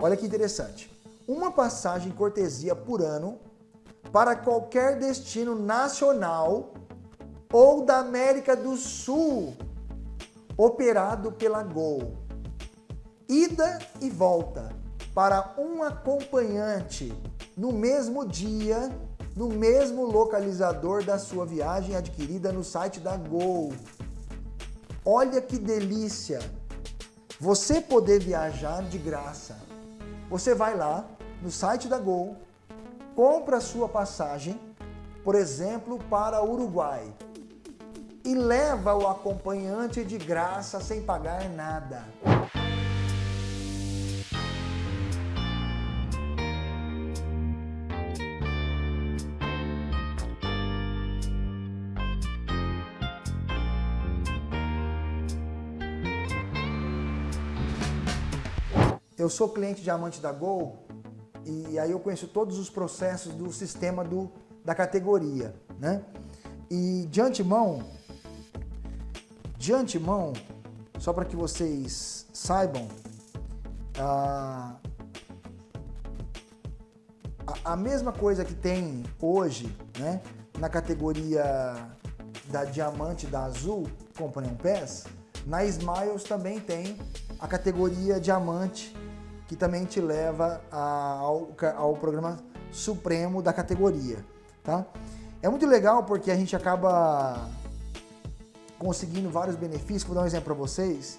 Olha que interessante. Uma passagem cortesia por ano para qualquer destino nacional ou da América do Sul, operado pela Gol. Ida e volta para um acompanhante no mesmo dia, no mesmo localizador da sua viagem adquirida no site da Gol. Olha que delícia! Você poder viajar de graça. Você vai lá no site da Gol, compra a sua passagem, por exemplo, para Uruguai, e leva o acompanhante de graça sem pagar nada. Eu sou cliente diamante da Gol e aí eu conheço todos os processos do sistema do, da categoria, né? E de antemão, de antemão, só para que vocês saibam, a, a, mesma coisa que tem hoje, né, na categoria da diamante da Azul Companion Pass, na Smiles também tem a categoria diamante que também te leva ao, ao programa supremo da categoria, tá? É muito legal porque a gente acaba conseguindo vários benefícios. Vou dar um exemplo para vocês.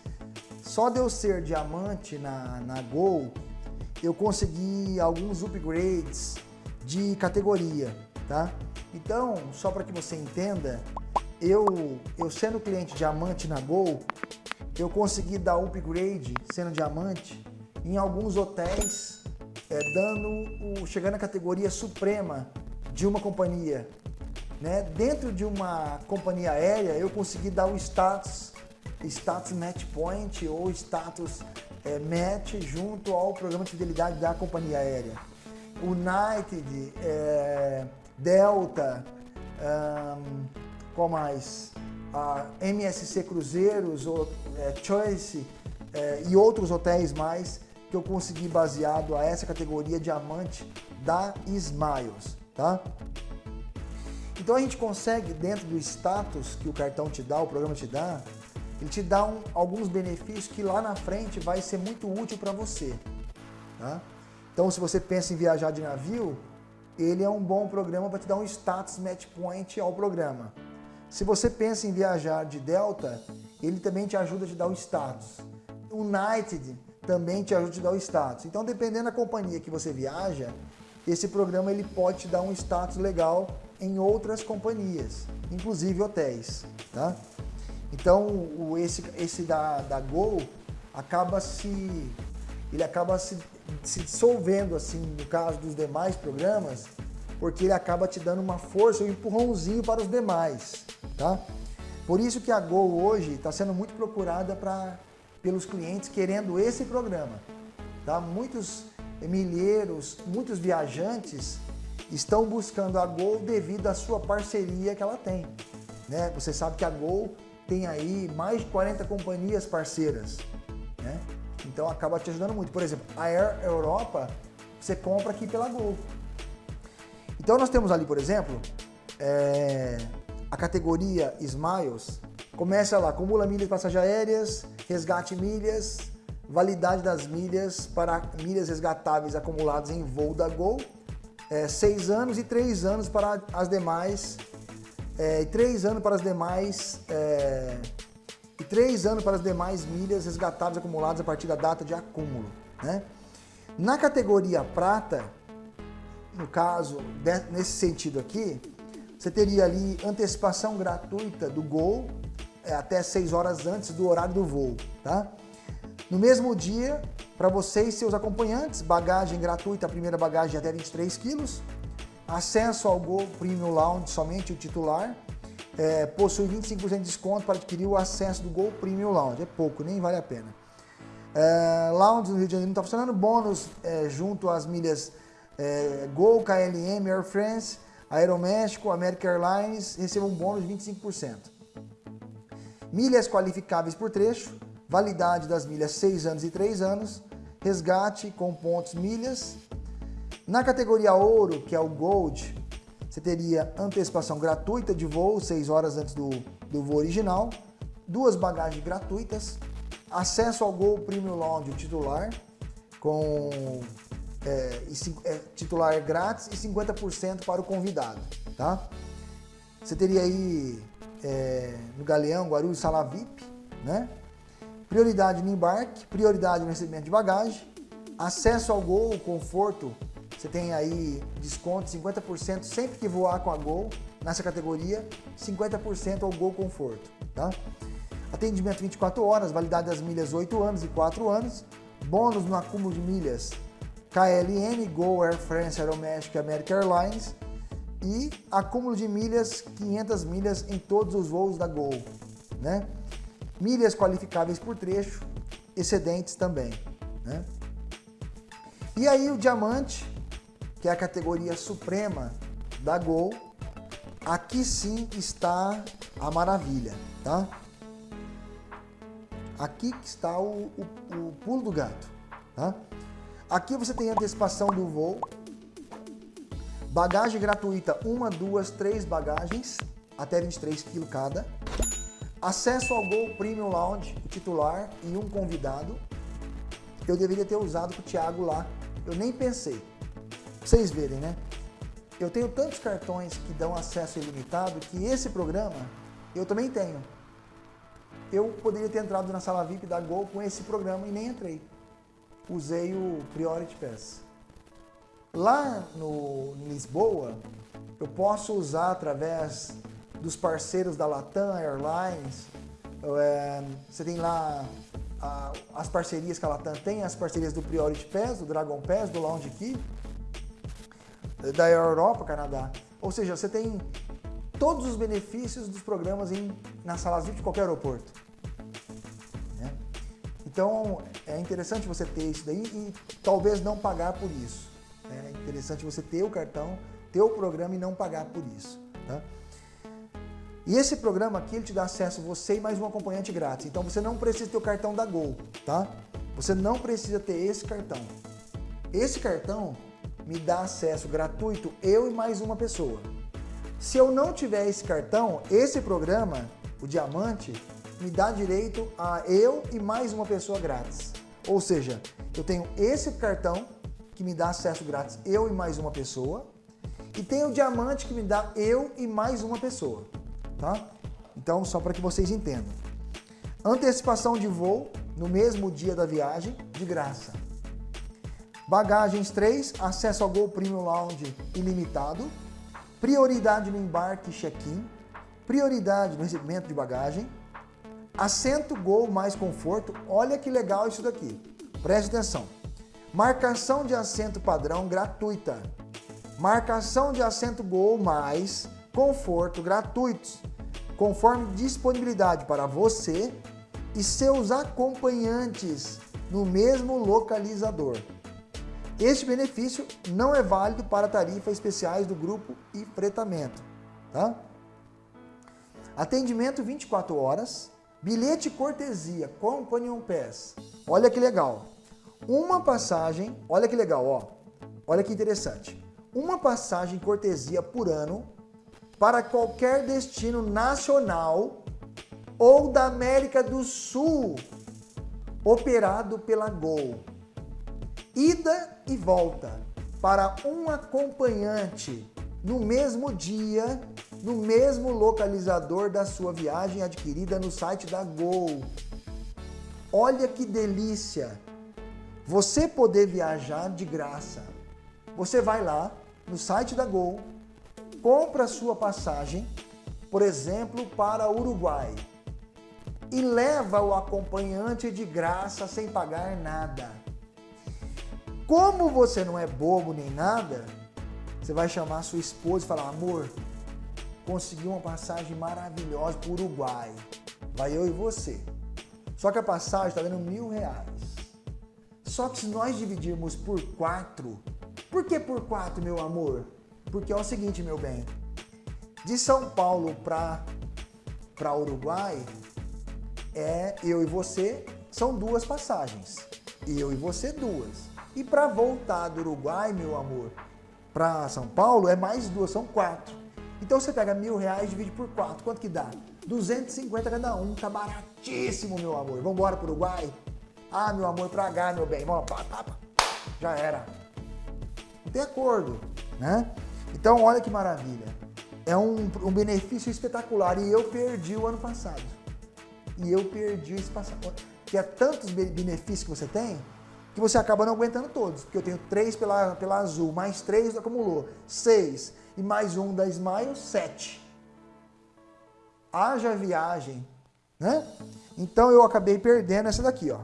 Só de eu ser diamante na, na Gol, eu consegui alguns upgrades de categoria, tá? Então, só para que você entenda, eu, eu sendo cliente diamante na Gol, eu consegui dar upgrade sendo diamante em alguns hotéis, é, dando o, chegando à categoria suprema de uma companhia. Né? Dentro de uma companhia aérea, eu consegui dar o status, status match point ou status é, match junto ao programa de fidelidade da companhia aérea. United, é, Delta, um, qual mais? A MSC Cruzeiros, ou, é, Choice é, e outros hotéis mais que eu consegui baseado a essa categoria diamante da Smiles, tá? Então a gente consegue, dentro do status que o cartão te dá, o programa te dá, ele te dá um, alguns benefícios que lá na frente vai ser muito útil para você. Tá? Então se você pensa em viajar de navio, ele é um bom programa para te dar um status match point ao programa. Se você pensa em viajar de Delta, ele também te ajuda a te dar o status. United também te ajuda a te dar o status. Então, dependendo da companhia que você viaja, esse programa ele pode te dar um status legal em outras companhias, inclusive hotéis, tá? Então, o, esse, esse da, da Gol acaba se, ele acaba se, se dissolvendo, assim, no caso dos demais programas, porque ele acaba te dando uma força, um empurrãozinho para os demais, tá? Por isso que a Gol hoje está sendo muito procurada para pelos clientes querendo esse programa. Tá? Muitos milheiros, muitos viajantes estão buscando a Gol devido à sua parceria que ela tem. Né? Você sabe que a Gol tem aí mais de 40 companhias parceiras. Né? Então acaba te ajudando muito. Por exemplo, a Air Europa você compra aqui pela Gol. Então nós temos ali, por exemplo, é, a categoria Smiles, Começa lá, acumula milhas de passagem aéreas, resgate milhas, validade das milhas para milhas resgatáveis acumuladas em voo da Gol, é, seis anos e três anos para as demais, é, três anos para as demais, é, e três anos para as demais milhas resgatáveis acumuladas a partir da data de acúmulo. Né? Na categoria prata, no caso, nesse sentido aqui, você teria ali antecipação gratuita do Gol, até 6 horas antes do horário do voo, tá? No mesmo dia, para você e seus acompanhantes, bagagem gratuita, a primeira bagagem até 23 quilos, acesso ao Gol Premium Lounge, somente o titular, é, possui 25% de desconto para adquirir o acesso do Gol Premium Lounge, é pouco, nem vale a pena. É, lounge no Rio de Janeiro não está funcionando, bônus é, junto às milhas é, Gol, KLM, Air France, Aeroméxico, American Airlines, recebam um bônus de 25% milhas qualificáveis por trecho, validade das milhas 6 anos e 3 anos, resgate com pontos milhas. Na categoria ouro, que é o Gold, você teria antecipação gratuita de voo, 6 horas antes do, do voo original, duas bagagens gratuitas, acesso ao Gol Premium Lounge titular, com é, é, titular grátis e 50% para o convidado, tá? Você teria aí é, no Galeão, Guarulhos, Sala VIP, né? Prioridade no embarque, prioridade no recebimento de bagagem, acesso ao Gol, conforto, você tem aí desconto 50% sempre que voar com a Gol, nessa categoria, 50% ao Gol Conforto, tá? Atendimento 24 horas, validade das milhas 8 anos e 4 anos, bônus no acúmulo de milhas KLM, Go, Air France, Aeroméxico e American Airlines e acúmulo de milhas, 500 milhas em todos os voos da Gol, né? Milhas qualificáveis por trecho, excedentes também, né? E aí o diamante, que é a categoria suprema da Gol, aqui sim está a maravilha, tá? Aqui que está o, o, o pulo do gato, tá? Aqui você tem antecipação do voo, bagagem gratuita, uma, duas, três bagagens, até 23 kg cada, acesso ao Gol Premium Lounge, o titular e um convidado. Eu deveria ter usado com o Thiago lá, eu nem pensei. Pra vocês verem, né? Eu tenho tantos cartões que dão acesso ilimitado que esse programa eu também tenho eu poderia ter entrado na sala VIP da Gol com esse programa e nem entrei. Usei o Priority Pass. Lá no, em Lisboa, eu posso usar através dos parceiros da Latam Airlines. É, você tem lá as parcerias que a Latam tem, as parcerias do Priority Pass, do Dragon Pass, do Lounge Key, da Europa, Canadá. Ou seja, você tem todos os benefícios dos programas em, na salas VIP de qualquer aeroporto. Né? Então, é interessante você ter isso daí e talvez não pagar por isso. Interessante você ter o cartão, ter o programa e não pagar por isso. Tá? E esse programa aqui, ele te dá acesso você e mais um acompanhante grátis. Então, você não precisa ter o cartão da Gol, tá? Você não precisa ter esse cartão. Esse cartão me dá acesso gratuito, eu e mais uma pessoa. Se eu não tiver esse cartão, esse programa, o Diamante, me dá direito a eu e mais uma pessoa grátis. Ou seja, eu tenho esse cartão que me dá acesso grátis eu e mais uma pessoa e tem o Diamante que me dá eu e mais uma pessoa, tá? Então, só para que vocês entendam. Antecipação de voo no mesmo dia da viagem, de graça. Bagagens 3, acesso ao Gol Premium Lounge ilimitado prioridade no embarque e check-in, prioridade no recebimento de bagagem, assento Gol mais conforto, olha que legal isso daqui, preste atenção. Marcação de assento padrão gratuita, marcação de assento Gol mais conforto gratuitos, conforme disponibilidade para você e seus acompanhantes no mesmo localizador. Este benefício não é válido para tarifas especiais do grupo e fretamento. Tá? Atendimento 24 horas, bilhete cortesia, Companion Pass. Olha que legal. Uma passagem, olha que legal, ó. Olha que interessante. Uma passagem cortesia por ano para qualquer destino nacional ou da América do Sul, operado pela Gol ida e volta para um acompanhante no mesmo dia, no mesmo localizador da sua viagem adquirida no site da Gol. Olha que delícia! Você poder viajar de graça. Você vai lá no site da Gol, compra a sua passagem, por exemplo, para Uruguai, e leva o acompanhante de graça sem pagar nada. Como você não é bobo nem nada, você vai chamar sua esposa e falar, amor, consegui uma passagem maravilhosa para o Uruguai. Vai eu e você. Só que a passagem está dando mil reais. Só que se nós dividirmos por quatro, por que por quatro, meu amor? Porque é o seguinte, meu bem, de São Paulo para para Uruguai, é eu e você, são duas passagens. Eu e você duas. E para voltar do Uruguai, meu amor, para São Paulo é mais duas, são quatro. Então você pega mil reais divide por quatro. Quanto que dá? 250 cada um. Tá baratíssimo, meu amor. Vamos embora pro Uruguai? Ah, meu amor, pra H, meu bem. Vamos, pá, pá, pá. Já era. Não tem acordo, né? Então, olha que maravilha. É um, um benefício espetacular e eu perdi o ano passado. E eu perdi esse passado. Que é tantos benefícios que você tem que você acaba não aguentando todos. Porque eu tenho três pela, pela Azul, mais três acumulou, seis. E mais um da Smile, sete. Haja viagem, né? Então eu acabei perdendo essa daqui, ó.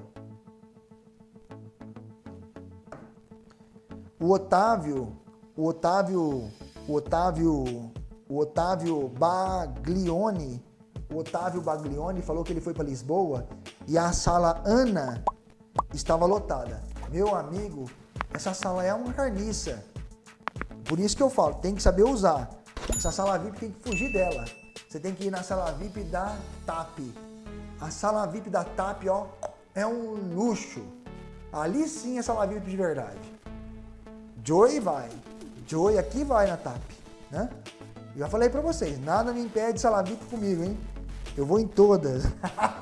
O Otávio, o Otávio, o Otávio, o Otávio Baglione, o Otávio Baglione falou que ele foi para Lisboa e a sala Ana estava lotada. Meu amigo, essa sala é uma carniça. Por isso que eu falo, tem que saber usar. Essa sala VIP tem que fugir dela. Você tem que ir na sala VIP da TAP. A sala VIP da TAP, ó, é um luxo. Ali sim é sala VIP de verdade. Joy vai. Joy aqui vai na TAP, né? Eu já falei pra vocês, nada me impede de sala VIP comigo, hein? Eu vou em todas.